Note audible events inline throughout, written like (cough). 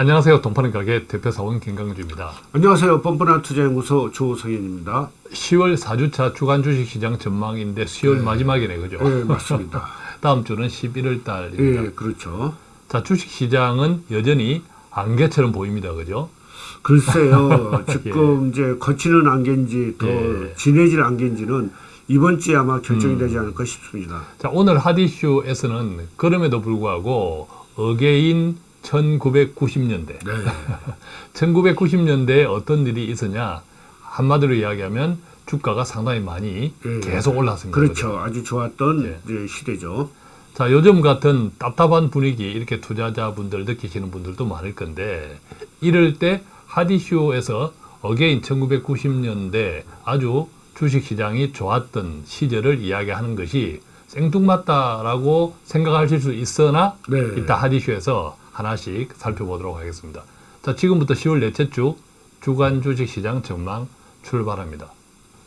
안녕하세요. 동파는 가게 대표사원 김강주입니다. 안녕하세요. 뻔뻔한 투자연구소 조성현입니다. 10월 4주차 주간 주식시장 전망인데 수요일 마지막이네, 그죠? 네, 맞습니다. (laughs) 다음 주는 11월 달입니다. 예, 그렇죠. 자, 주식시장은 여전히 안개처럼 보입니다, 그죠? 글쎄요. (laughs) 지금 이제 거치는 안개인지 더 예. 진해질 안개인지는 이번 주에 아마 결정이 음. 되지 않을까 싶습니다. 자, 오늘 핫이슈에서는 그럼에도 불구하고 Again 1990년대. 네. (laughs) 1990년대에 어떤 일이 있었냐? 한마디로 이야기하면 주가가 상당히 많이 예. 계속 올랐습니다. 그렇죠. 아주 좋았던 예. 이제 시대죠. 자, 요즘 같은 답답한 분위기 이렇게 투자자분들 느끼시는 분들도 많을 건데 이럴 때 핫이슈에서 Again 1990년대 아주 주식시장이 좋았던 시절을 이야기하는 것이 생뚱맞다라고 생각하실 수 있으나 네. 이따 하디쇼에서 하나씩 살펴보도록 하겠습니다. 자, 지금부터 10월 넷째 주 주간 주식시장 전망 출발합니다.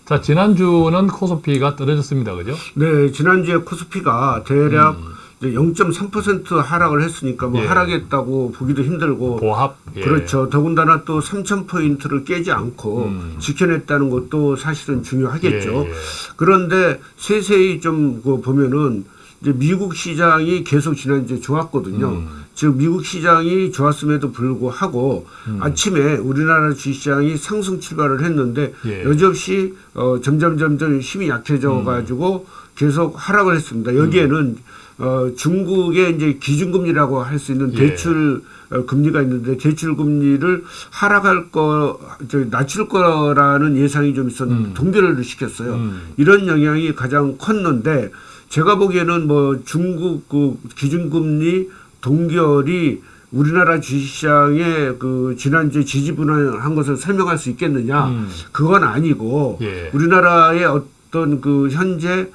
자, 지난주는 코스피가 떨어졌습니다. 그죠? 네, 지난주에 코스피가 대략 음. 이제 0.3% 하락을 했으니까 뭐 예. 하락했다고 보기도 힘들고 보합. 예. 그렇죠. 더군다나 또 3,000포인트를 깨지 않고 음. 지켜냈다는 것도 사실은 중요하겠죠. 예, 예. 그런데 세세히 좀그 보면은 이제 미국 시장이 계속 지난주에 좋았거든요. 음. 즉 미국 시장이 좋았음에도 불구하고 음. 아침에 우리나라 주식시장이 상승 출발을 했는데 예. 여지없이 어, 점점 점점 힘이 약해져 음. 가지고 계속 하락을 했습니다. 여기에는 어, 중국의 이제 기준금리라고 할 수 있는 예. 대출 어, 금리가 있는데 대출 금리를 하락할 거, 저 낮출 거라는 예상이 좀 있었는데 음. 동결을 시켰어요. 음. 이런 영향이 가장 컸는데 제가 보기에는 뭐 중국 그 기준금리 동결이 우리나라 주식시장의 그 지난주에 지지분할한 것을 설명할 수 있겠느냐? 음. 그건 아니고 예. 우리나라의 어떤 그 현재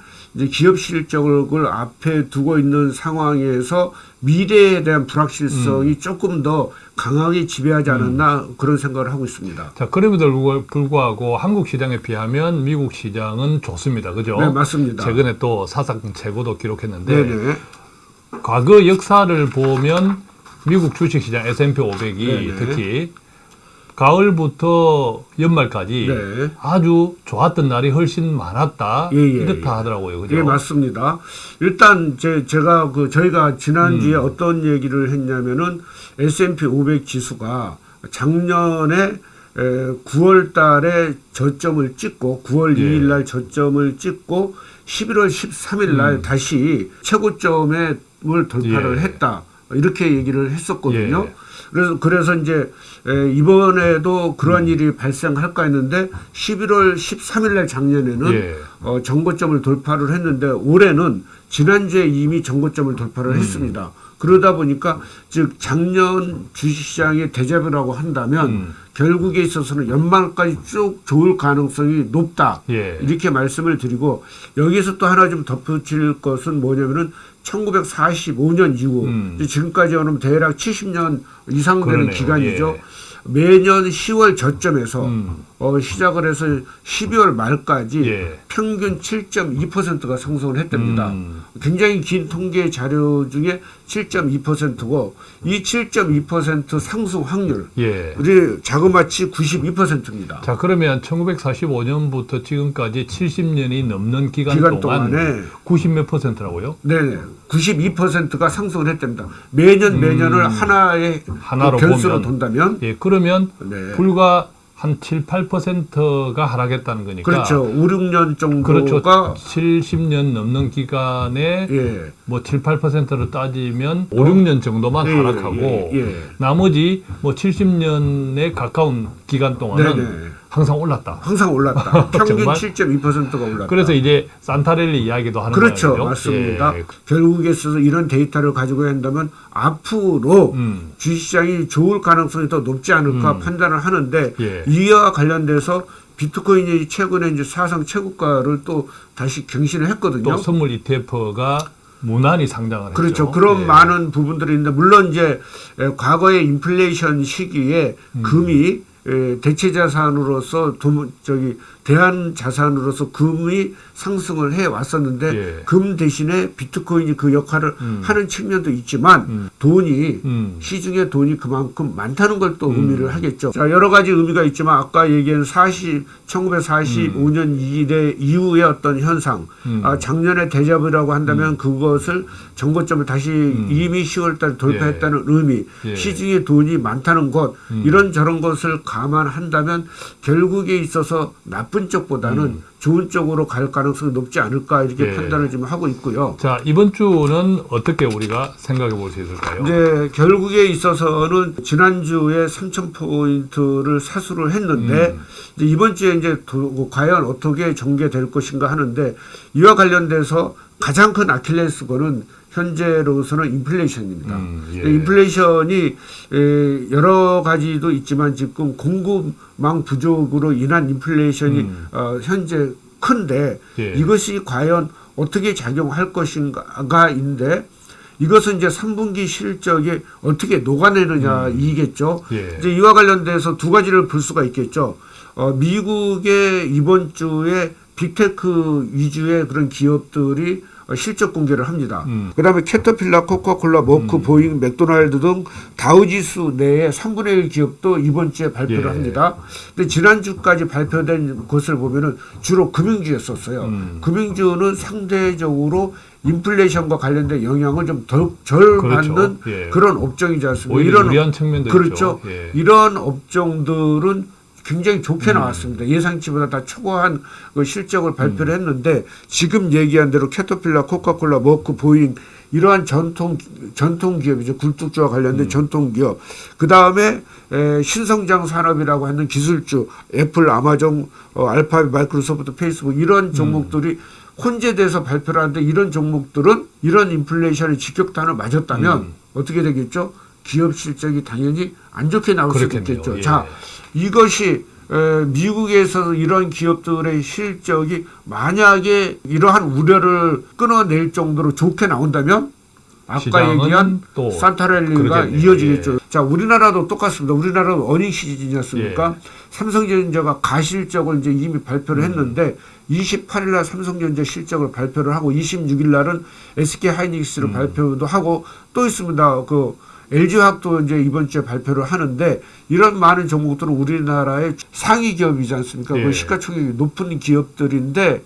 기업 실적을 앞에 두고 있는 상황에서 미래에 대한 불확실성이 음. 조금 더 강하게 지배하지 않았나 그런 생각을 하고 있습니다. 자, 그럼에도 불구- 불구하고 한국 시장에 비하면 미국 시장은 좋습니다. 그죠? 네, 맞습니다. 최근에 또 사상 최고도 기록했는데 네네. 과거 역사를 보면 미국 주식 시장 S&P 500이 네네. 특히 가을부터 연말까지 네. 아주 좋았던 날이 훨씬 많았다. 예, 예, 이렇다 예. 하더라고요. 그죠? 예, 맞습니다. 일단 제, 제가 그 저희가 지난주에 음. 어떤 얘기를 했냐면은 S&P 500 지수가 작년에 에, 9월 달에 저점을 찍고 9월 예. 2일 날 저점을 찍고 11월 13일 날 음. 다시 최고점을 돌파를 예. 했다. 이렇게 얘기를 했었거든요. 예. 그래서 그래서 이제 에, 이번에도 그런 음. 일이 발생할까 했는데 11월 13일 날 작년에는 예. 어, 정고점을 돌파를 했는데 올해는 지난주에 이미 정고점을 돌파를 음. 했습니다. 그러다 보니까 즉 작년 주식시장의 대접이라고 한다면 음. 결국에 있어서는 연말까지 쭉 좋을 가능성이 높다. 예. 이렇게 말씀을 드리고 여기서 또 하나 좀 덧붙일 것은 뭐냐면은 1945년 이후 음. 지금까지 오면 대략 70년 이상 되는 그러네요. 기간이죠. 예. 매년 10월 저점에서 음. 어, 시작을 해서 12월 말까지 예. 평균 7.2%가 상승을 했답니다. 음. 굉장히 긴 통계 자료 중에 7.2%고 이 7.2% 상승 확률 예. 우리 자그마치 92%입니다. 자, 그러면 1945년부터 지금까지 70년이 넘는 기간, 기간 동안 동안에 90몇 퍼센트라고요? 네, 92%가 상승을 했답니다. 매년 매년을 하나의 음. 하나로 그 변수로 보면. 돈다면 예, 그러면 네. 불과 한 7, 8%가 하락했다는 거니까 그렇죠. 5, 6년 그렇죠. 정도가 70년 넘는 기간에 예. 뭐 7, 8%로 따지면 5, 6년 정도만 예, 하락하고 예, 예. 나머지 뭐 70년에 가까운 기간 동안은 네네. 항상 올랐다. 항상 올랐다. (laughs) 평균 정말? 7.2%가 올랐다. 그래서 이제 산타렐리 이야기도 하는 그렇죠. 거예요. 맞습니다. 예. 결국에 있어서 이런 데이터를 가지고 한다면 앞으로 음. 주식시장이 좋을 가능성이 더 높지 않을까 음. 판단을 하는데 예. 이와 관련돼서 비트코인이 최근에 이제 사상 최고가를 또 다시 경신을 했거든요. 또 선물 ETF가 무난히 상장을 그렇죠. 했죠. 그런 예. 많은 부분들이 있는데 물론 이제 에, 과거의 인플레이션 시기에 음. 금이 에, 대체 자산으로서 돈, 저기 대한 자산으로서 금이 상승을 해 왔었는데 예. 금 대신에 비트코인이 그 역할을 음. 하는 측면도 있지만 음. 돈이 음. 시중에 돈이 그만큼 많다는 걸 또 의미를 하겠죠. 자, 여러 가지 의미가 있지만 아까 얘기한 40, 1945년 이래 이후의 어떤 현상, 음. 아, 작년에 대접이라고 한다면 그것을 정고점을 다시 이미 10월 달에 돌파했다는 의미, 음. 예. 시중에 돈이 많다는 것, 음. 이런 저런 것을 감안한다면 결국에 있어서 나쁜 쪽보다는 좋은 쪽으로 갈 가능성이 높지 않을까 이렇게 음. 예. 판단을 지금 하고 있고요. 자, 이번 주는 어떻게 우리가 생각해 볼 수 있을까요? 이제 결국에 있어서는 지난주에 3천 포인트를 사수를 했는데 음. 이번 주에 이제 도- 과연 어떻게 전개될 것인가 하는데 이와 관련돼서 가장 큰 아킬레스건은 현재로서는 인플레이션입니다. 음, 예. 인플레이션이 에, 여러 가지도 있지만 지금 공급망 부족으로 인한 인플레이션이 음. 어, 현재 큰데 예. 이것이 과연 어떻게 작용할 것인가인데 이것은 이제 3분기 실적에 어떻게 녹아내느냐 이겠죠. 예. 이제 이와 관련돼서 두 가지를 볼 수가 있겠죠. 어, 미국의 이번 주에 빅테크 위주의 그런 기업들이 어, 실적 공개를 합니다. 음. 그다음에 캐터필라, 코카콜라, 머크, 보잉, 맥도날드 등 다우지수 내에 3분의 1 기업도 이번 주에 발표를 예. 합니다. 근데 지난주까지 발표된 것을 보면은 주로 금융주였었어요. 음. 금융주는 상대적으로 인플레이션과 관련된 영향을 좀덜 그렇죠. 받는 예. 그런 업종이지 않습니까? 오히려 유리한 측면도 그렇죠. 예. 이런 업종들은 굉장히 좋게 음. 나왔습니다. 예상치보다 다 초과한 그 실적을 발표를 음. 했는데 지금 얘기한 대로 캐터필라, 코카콜라, 머크, 보잉 이러한 전통 전통 기업이죠. 굴뚝주와 관련된 음. 전통 기업. 그 다음에 신성장 산업이라고 하는 기술주, 애플, 아마존, 어, 알파벳, 마이크로소프트, 페이스북 이런 종목들이 혼재돼서 발표를 하는데 이런 종목들은 이런 인플레이션의 직격탄을 맞았다면 음. 어떻게 되겠죠? 기업 실적이 당연히 안 좋게 나올 수 그렇겠네요. 있겠죠. 예. 자, 이것이 에, 미국에서 이런 기업들의 실적이 만약에 이러한 우려를 끊어낼 정도로 좋게 나온다면 아까 얘기한 그러겠네요. 이어지겠죠. 예. 자, 우리나라도 똑같습니다. 우리나라도 어닝 시즌이었습니까? 삼성전자가 가실적을 이제 이미 발표를 음. 했는데 28일 날 삼성전자 실적을 발표를 하고 26일 날은 SK 음. 하이닉스를 발표도 하고 또 있습니다. 그 LG화학도 이제 이번 주에 발표를 하는데 이런 많은 종목들은 우리나라의 상위 기업이지 않습니까? 예. 그 시가총액이 높은 기업들인데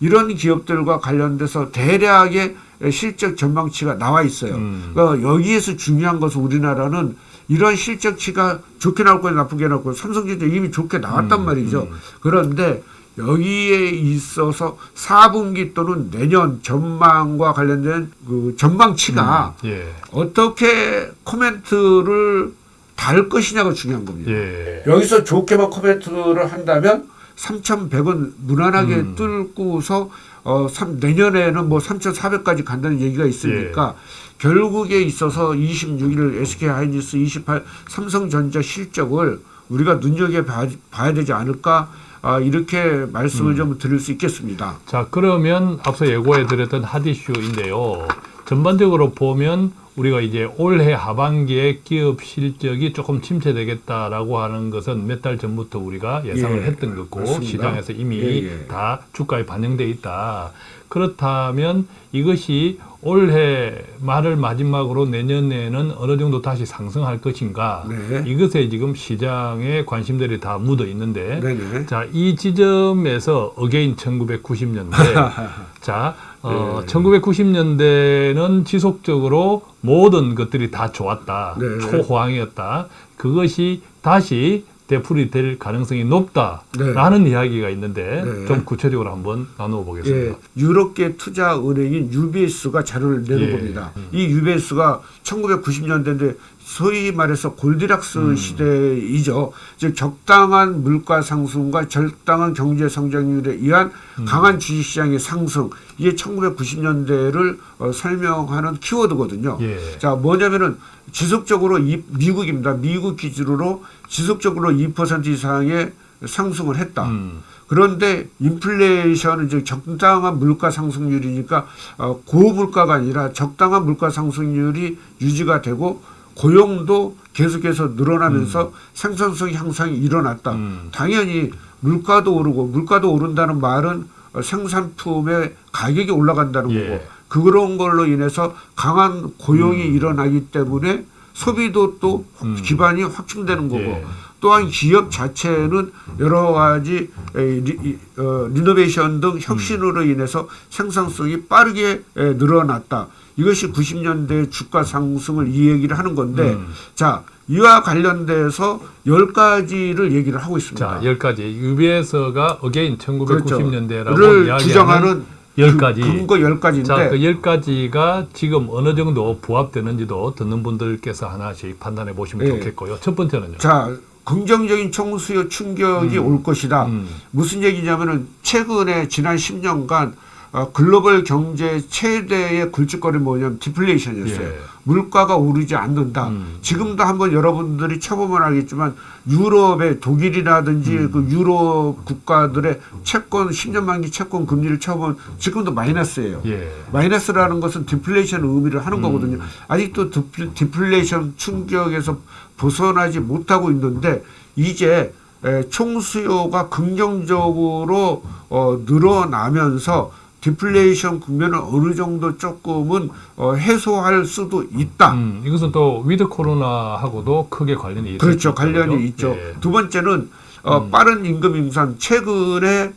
이런 기업들과 관련돼서 대략의 실적 전망치가 나와 있어요. 음. 그러니까 여기에서 중요한 것은 우리나라는 이런 실적치가 좋게 나올 거냐 나쁘게 나올 거냐 삼성전자 이미 좋게 나왔단 음, 말이죠. 음. 그런데 여기에 있어서 4분기 또는 내년 전망과 관련된 그 전망치가 예. 어떻게 코멘트를 달 것이냐가 중요한 겁니다. 예. 여기서 좋게만 코멘트를 한다면 3,100원 무난하게 음. 뚫고서 어, 삼, 내년에는 뭐 3,400까지 간다는 얘기가 있으니까 예. 결국에 있어서 26일 SK 하이닉스 28 삼성전자 실적을 우리가 눈여겨 봐, 봐야 되지 않을까 아, 이렇게 말씀을 음. 좀 드릴 수 있겠습니다. 자, 그러면 앞서 예고해 드렸던 핫이슈인데요. 전반적으로 보면 우리가 이제 올해 하반기에 기업 실적이 조금 침체되겠다라고 하는 것은 몇 달 전부터 우리가 예상을 예, 했던 거고 맞습니다. 시장에서 이미 예, 예. 다 주가에 반영돼 있다. 그렇다면 이것이 올해 말을 마지막으로 내년에는 어느 정도 다시 상승할 것인가? 네. 이것에 지금 시장의 관심들이 다 묻어 있는데 네네. 자, 이 지점에서 Again 1990년대. (laughs) 자, 어, 네. 1990년대는 지속적으로 모든 것들이 다 좋았다. 네. 초호황이었다. 그것이 다시 되풀이 될 가능성이 네. 높다라는 이야기가 있는데 네. 좀 구체적으로 한번 나누어 보겠습니다. 예, 유럽계 투자 은행인 UBS가 자료를 내는 예. 겁니다. 이 UBS가 1990년대인데 소위 말해서 골디락스 음. 시대이죠. 즉 적당한 물가 상승과 적당한 경제 성장률에 의한 음. 강한 주식 시장의 상승 이게 1990년대를 어, 설명하는 키워드거든요. 예. 자, 뭐냐면은 지속적으로 이, 미국입니다. 미국 기준으로 지속적으로 2% 이상의 상승을 했다. 음. 그런데 인플레이션은 이제 적당한 물가 상승률이니까 어, 고물가가 아니라 적당한 물가 상승률이 유지가 되고 고용도 계속해서 늘어나면서 생산성 향상이 일어났다. 음. 당연히 물가도 오르고 물가도 오른다는 말은 어, 생산품의 가격이 올라간다는 예. 거고 그런 걸로 인해서 강한 고용이 일어나기 때문에 소비도 또 음. 기반이 확충되는 거고 예. 또한 기업 자체는 여러 가지 에, 리, 이, 어, 리노베이션 등 혁신으로 음. 인해서 생산성이 빠르게 에, 늘어났다. 이것이 90년대 주가 상승을 이 얘기를 하는 건데 음. 자 이와 관련돼서 열 가지를 얘기를 하고 있습니다. 자, 열 가지. UBS가 again 1990년대라고 를 이야기하는 주장하는 열그 가지. 근거 열 가지인데 자, 그열 가지가 지금 어느 정도 부합되는지도 듣는 분들께서 하나씩 판단해 보시면 예. 좋겠고요. 첫 번째는요. 자 긍정적인 총수요 충격이 올 것이다. 음. 무슨 얘기냐면은 최근에 지난 10년간 어, 글로벌 경제 최대의 골칫거리 뭐냐면 디플레이션이었어요. 예. 물가가 오르지 않는다. 음. 지금도 한번 여러분들이 쳐보면 알겠지만 유럽의 독일이라든지 음. 그 유럽 국가들의 채권 10년 만기 채권 금리를 쳐보면 지금도 마이너스예요. 예. 마이너스라는 것은 디플레이션 의미를 하는 음. 거거든요. 아직도 디플- 디플레이션 충격에서 벗어나지 못하고 있는데 이제 에, 총수요가 긍정적으로 어, 늘어나면서 디플레이션 국면을 어느 정도 조금은 어, 해소할 수도 있다. 음, 이것은 또 with 코로나하고도 크게 관련이 있죠. 그렇죠. 관련이 있죠. 예. 두 번째는 어, 빠른 임금 인상. 최근에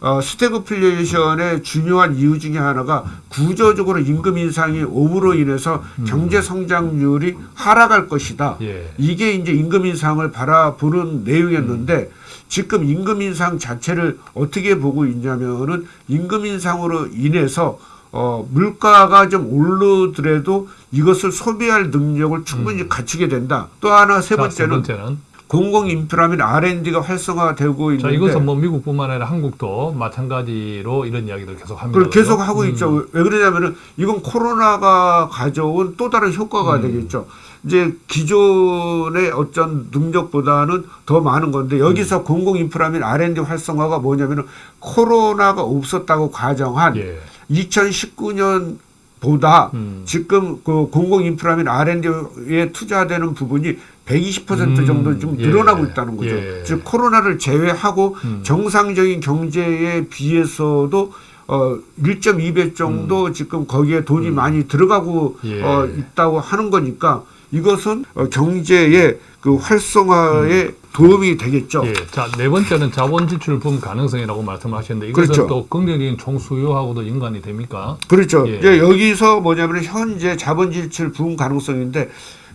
어, 스태그플레이션의 중요한 이유 중에 하나가 구조적으로 임금 인상이 오므로 인해서 경제 성장률이 하락할 것이다. 예. 이게 이제 임금 인상을 바라보는 내용이었는데 지금 임금 인상 자체를 어떻게 보고 있냐면은 임금 인상으로 인해서 어 물가가 좀 오르더라도 이것을 소비할 능력을 충분히 갖추게 된다. 또 하나 세 음. 자, 세 번째는 번째는 공공 인프라 및 R&D가 활성화되고 자, 있는데 이것은 뭐 미국뿐만 아니라 한국도 마찬가지로 이런 이야기를 계속 합니다. 그걸 계속? 하고 음. 있죠. 왜 그러냐면은 이건 코로나가 가져온 또 다른 효과가 음. 되겠죠. 이제 기존의 어떤 능력보다는 더 많은 건데 여기서 공공 인프라 및 R&D 활성화가 뭐냐면은 코로나가 없었다고 가정한 예. 2019년 보다 음. 지금 그 공공 인프라 및 R&D에 투자되는 부분이 120% 음, 정도 좀 예. 늘어나고 있다는 거죠. 예. 즉 코로나를 제외하고 음. 정상적인 경제에 비해서도 어 1.2배 정도 지금 거기에 돈이 많이 들어가고 음. 예. 어 있다고 하는 거니까 이것은 어 경제의 그 활성화에 도움이 되겠죠. 예. 자, 네 번째는 자본 지출 붐 가능성이라고 말씀하셨는데 이것은 그렇죠. 또 긍정적인 총수요하고도 연관이 됩니까? 그렇죠. 예. 이제 여기서 뭐냐면 현재 자본 지출 부흥 가능성인데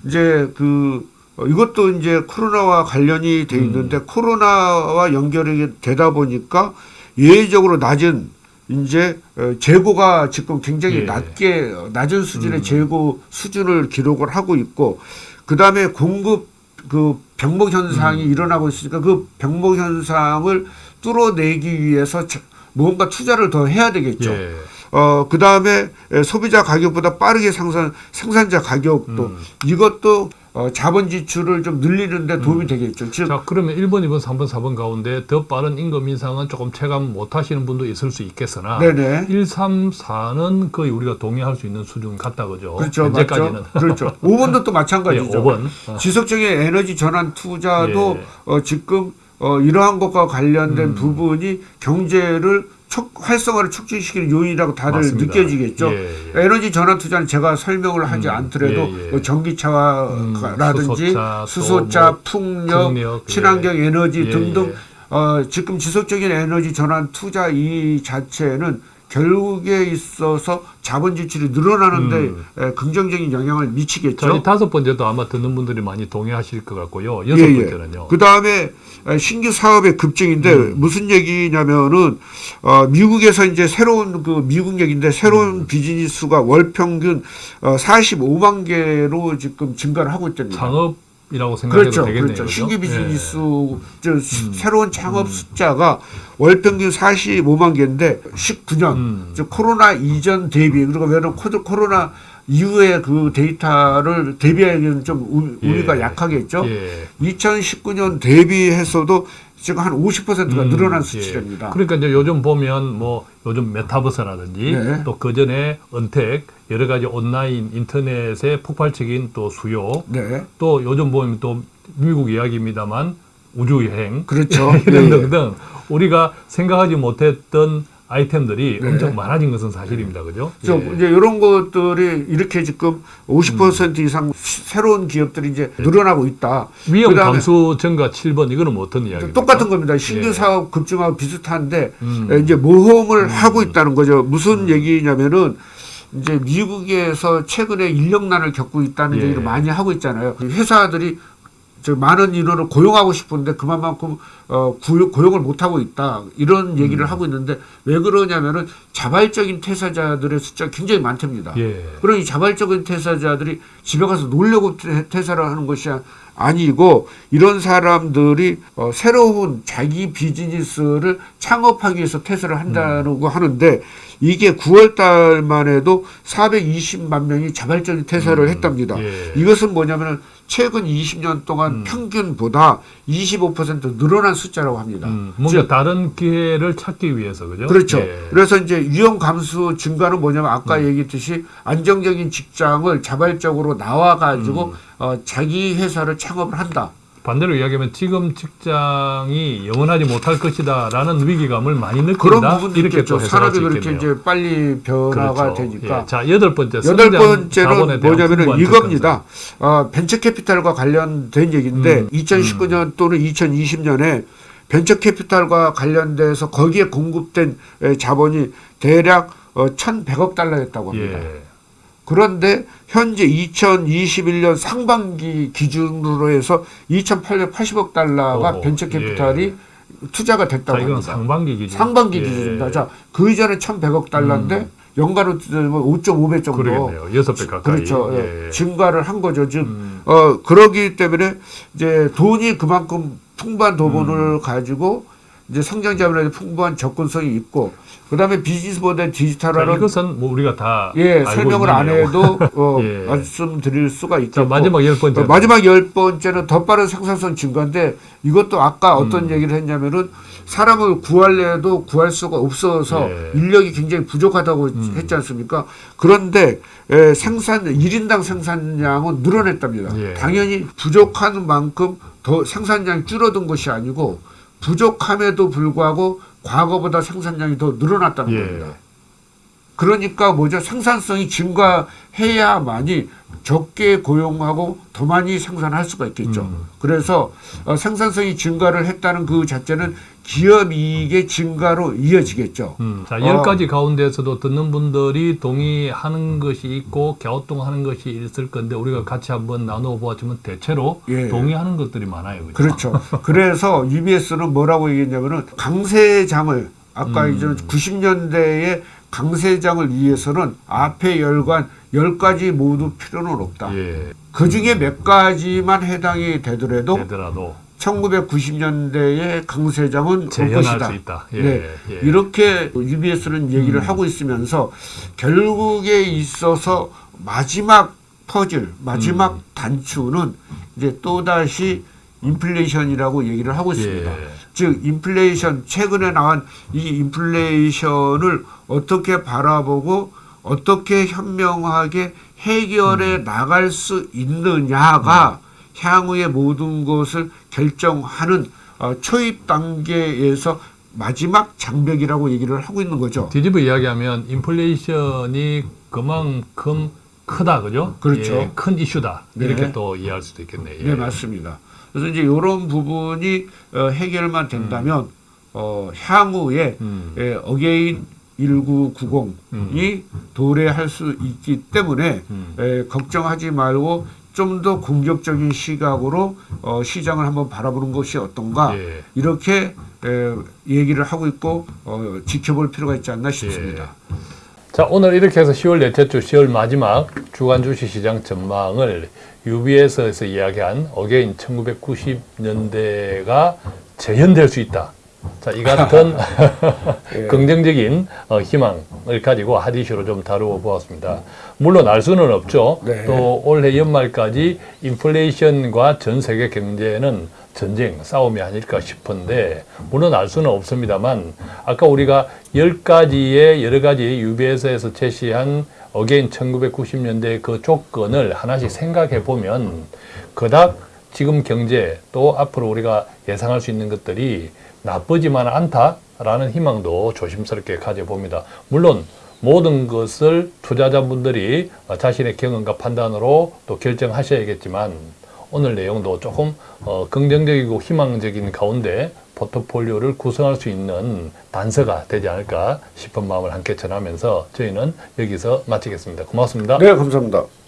이제 그 어, 이것도 이제 코로나와 관련이 돼 있는데 음. 코로나와 연결이 되다 보니까 예외적으로 낮은 이제 어, 재고가 지금 굉장히 예. 낮게 어, 낮은 수준의 음. 재고 수준을 기록을 하고 있고 그 다음에 공급 그 병목 현상이 음. 일어나고 있으니까 그 병목 현상을 뚫어내기 위해서 자- 뭔가 투자를 더 해야 되겠죠. 예. 어, 그 다음에 소비자 가격보다 빠르게 상승, 생산자 가격도 음. 이것도 어, 자본 지출을 좀 늘리는데 도움이 되겠죠. 즉, 자, 그러면 1번, 2번, 3번, 4번 가운데 더 빠른 임금 인상은 조금 체감 못 하시는 분도 있을 수 있겠으나 네네. 1, 3, 4는 거의 우리가 동의할 수 있는 수준 같다 그죠? 그렇죠. 현재까지는. 맞죠. 그렇죠. (laughs) 5번도 또 예, 마찬가지죠. 5번. 어. 지속적인 에너지 전환 투자도 예. 어, 지금 어, 이러한 것과 관련된 음. 부분이 경제를 촉, 활성화를 촉진시키는 요인이라고 다들 맞습니다. 느껴지겠죠. 예, 예. 에너지 전환 투자는 제가 설명을 하지 음, 않더라도 예, 예. 뭐 전기차라든지 수소차, 수소차, 또뭐 풍력, 풍력, 친환경 예. 에너지 예, 등등 예. 어, 지금 지속적인 에너지 전환 투자 이 자체는 결국에 있어서 자본 지출이 늘어나는데 음. 에, 긍정적인 영향을 자, 미치겠죠. 이 다섯 번째도 아마 듣는 분들이 많이 동의하실 것 같고요. 여섯 번째는요. 그 다음에 신규 사업의 급증인데 음. 무슨 얘기냐면은 어, 미국에서 이제 새로운 그 미국 얘기인데 새로운 음. 비즈니스가 월 평균 어, 45만 개로 지금 증가를 하고 있답니다. 창업 이라고 생각해도 그렇죠, 되겠네요. 그렇죠. 신규 예. 비즈니스 저 수- 새로운 창업 숫자가 월 평균 45만 개인데 19년 음. 즉 코로나 이전 대비 그리고 왜냐면 코로나 이후에 그 데이터를 대비하기는 좀 우- 예. 우리가 약하겠죠. 예. 2019년 대비해서도 지금 한 50%가 음, 늘어난 예. 수치랍니다. 그러니까 이제 요즘 보면 뭐 요즘 메타버스라든지 네. 또그 전에 은택 여러 가지 온라인 인터넷의 폭발적인 또 수요 네, 또 요즘 보면 또 미국 이야기입니다만 우주 여행 그렇죠. (laughs) 이런 예, 예. 등등 우리가 생각하지 못했던 아이템들이 네. 엄청 많아진 것은 사실입니다. 그죠? 저 예. 이제 이런 것들이 이렇게 지금 50% 이상 시- 새로운 기업들이 이제 늘어나고 있다. 위험 감수 증가 7번 이거는 뭐 어떤 이야기입니까? 똑같은 겁니다. 신규 예. 사업 급증하고 비슷한데 음. 에, 이제 모험을 하고 있다는 거죠. 무슨 얘기냐면은 이제 미국에서 최근에 인력난을 겪고 있다는 예. 얘기를 많이 하고 있잖아요. 회사들이 저 많은 인원을 고용하고 싶은데 그만큼 어, 구- 고용을 못 하고 있다 이런 얘기를 음. 하고 있는데 왜 그러냐면은 자발적인 퇴사자들의 숫자 가 굉장히 많답니다. 예. 그럼 이 자발적인 퇴사자들이 집에 가서 놀려고 퇴- 퇴사를 하는 것이 아니고 이런 사람들이 어, 새로운 자기 비즈니스를 창업하기 위해서 퇴사를 한다고 하는데 이게 9월 달만 해도 420만 명이 자발적인 퇴사를 했답니다. 예. 이것은 뭐냐면은 최근 20년 동안 평균보다 25% 늘어난 숫자라고 합니다. 음, 뭔가 즉, 다른 기회를 찾기 위해서 그죠? 그렇죠. 예. 그래서 이제 위험 감수 증가는 뭐냐면 아까 음. 얘기했듯이 안정적인 직장을 자발적으로 나와 가지고 음. 어, 자기 회사를 창업을 한다. 반대로 이야기하면 지금 직장이 영원하지 못할 것이다 라는 위기감을 많이 느낀다. 그런 부분도 이렇게 있겠죠. 또 해석할 수 그렇게 있겠네요. 이제 빨리 변화가 그렇죠. 되니까. 예. 자 여덟 번째 여덟 번째는 풍부한 이겁니다. 어, 벤처 캐피탈과 관련된 얘기인데 음, 2019년 또는 2020년에 벤처 캐피탈과 관련돼서 거기에 공급된 에, 자본이 대략 어, 1,100억 달러였다고 접근. 합니다. 예. 그런데 현재 2021년 상반기 기준으로 해서 2,880억 달러가 벤처 캐피탈이 예. 투자가 자 됐다고 이건 합니다. 상반기 기준. 상반기 예. 기준입니다. 자, 그 이전에 1,100억 달러인데 연간으로 뜨면 5.5배 정도 그러겠네요. 여섯 배 가까이. 그렇죠. 예. 예. 증가를 한 거죠. 즉, 음. 어, 그러기 때문에 이제 돈이 그만큼 풍부한 음. 돈을 가지고 이제 성장 자본에 풍부한 접근성이 있고 그다음에 비즈니스 모델 자, 디지털화는 이것은 뭐 우리가 다 예, 설명을 안. 해도 어, (laughs) 예. 말씀드릴 수가 자 있겠고 마지막 열 번째. 어, 마지막 열 번째는 더 빠른 생산성 증가인데 이것도 아까 음. 어떤 얘기를 했냐면은 사람을 구할래도 구할 수가 없어서 예. 인력이 굉장히 부족하다고 음. 했지 않습니까? 그런데 에, 생산 일인당 생산량은 늘어났답니다. 예. 당연히 부족한 만큼 더 생산량이 줄어든 것이 아니고 부족함에도 불구하고 과거보다 생산량이 더 늘어났다는 예. 겁니다. 그러니까 뭐죠? 생산성이 증가해야만이 적게 고용하고 더 많이 생산할 수가 있겠죠. 음. 그래서 어, 생산성이 증가를 했다는 그 자체는 기업 이익의 증가로 이어지겠죠. 음, 자, 어. 열 가지 가운데서도 듣는 분들이 동의하는 것이 있고 갸우뚱하는 것이 있을 건데 우리가 같이 한번 나누어 보았지만 대체로 예. 동의하는 것들이 많아요. 그죠? 그렇죠. (laughs) 그래서 UBS는 뭐라고 얘기했냐면은 강세장을 아까 음. 이제 90년대에 강세장을 위해서는 앞에 열관 열 가지 모두 필요는 없다. 예. 그 중에 몇 가지만 해당이 되더라도 되더라도 1990년대의 강세장은 올 재현할 것이다. 수 있다. 예. 네. 예. 이렇게 UBS는 얘기를 음. 하고 있으면서 결국에 있어서 마지막 퍼즐, 마지막 음. 단추는 이제 또다시 인플레이션이라고 얘기를 하고 있습니다. 예. 즉 인플레이션 최근에 나온 이 인플레이션을 어떻게 바라보고 어떻게 현명하게 해결해 음. 나갈 수 있느냐가 향후의 모든 것을 결정하는 어, 초입 단계에서 마지막 장벽이라고 얘기를 하고 있는 거죠. 뒤집어 이야기하면 인플레이션이 그만큼 크다, 그죠? 그렇죠. 예, 큰 이슈다. 네. 이렇게 또 이해할 수도 있겠네요. 예. 네, 맞습니다. 그래서 이제 이런 부분이 어, 해결만 된다면 어, 향후에 음. 예, again 1990이 도래할 수 있기 때문에 음. 에, 걱정하지 말고 좀 더 공격적인 시각으로 어, 시장을 한번 바라보는 것이 어떤가 예. 이렇게 에, 얘기를 하고 있고 어, 지켜볼 필요가 있지 않나 싶습니다. 자, 오늘 이렇게 해서 10월 넷째 주 10월 마지막 주간 주식시장 전망을 UBS에서 이야기한 again 1990년대가 재현될 수 있다. 자, 이 같은 (laughs) (laughs) 예. 긍정적인 어, 희망을 가지고 핫 이슈로 좀 다루어 보았습니다. 물론 알 수는 없죠. 네. 또 올해 연말까지 인플레이션과 전 세계 경제는 전쟁, 싸움이 아닐까 싶은데 물론 알 수는 없습니다만 아까 우리가 열 가지의 여러 가지 UBS에서 제시한 again 1990년대 그 조건을 하나씩 생각해 보면 그닥 지금 경제 또 앞으로 우리가 예상할 수 있는 것들이 나쁘지만 않다라는 희망도 조심스럽게 가져봅니다. 물론 모든 것을 투자자분들이 자신의 경험과 판단으로 또 결정하셔야겠지만 오늘 내용도 조금 어, 긍정적이고 희망적인 가운데 포트폴리오를 구성할 수 있는 단서가 되지 않을까 싶은 마음을 함께 전하면서 저희는 여기서 마치겠습니다. 고맙습니다. 네, 감사합니다.